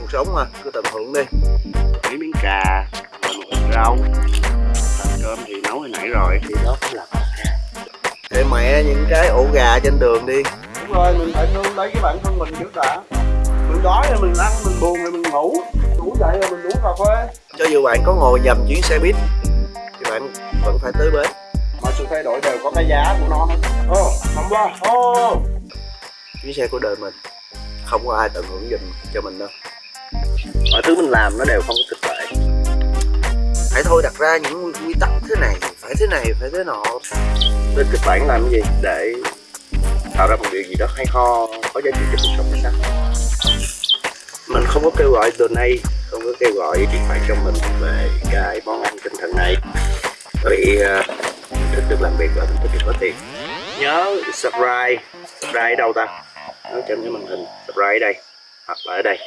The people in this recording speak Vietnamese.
cuộc sống mà cứ tận hưởng đi. Mấy miếng cà và một ít rau. Thành cơm thì nấu hồi nãy rồi. Thì đó cũng là để mẹ những cái ổ gà trên đường đi. Đúng rồi mình phải nương lấy cái bản thân mình trước đã. Mình đói thì mình ăn mình buồn thì mình ngủ. Ngủ dậy rồi mình uống cà phê. Cho dù bạn có ngồi nhầm chuyến xe buýt thì bạn vẫn phải tới bến. Mọi sự thay đổi đều có cái giá của nó hết. Ô không qua. Ô. Chuyến xe của đời mình không có ai tận hưởng giùm cho mình đâu mọi thứ mình làm nó đều không có thực tại hãy thôi đặt ra những quy tắc thế này phải thế này phải thế nọ. Lên kịch bản làm cái gì để tạo ra một điều gì đó hay ho có giá trị cho cuộc sống ta mình không có kêu gọi donate không có kêu gọi tiền bạc cho mình về cái món ăn tinh thần này. Vì uh, thích được làm việc và mình thích được có tiền. Nhớ subscribe subscribe ở đâu ta? Nói trên cái màn hình subscribe ở đây hoặc là ở đây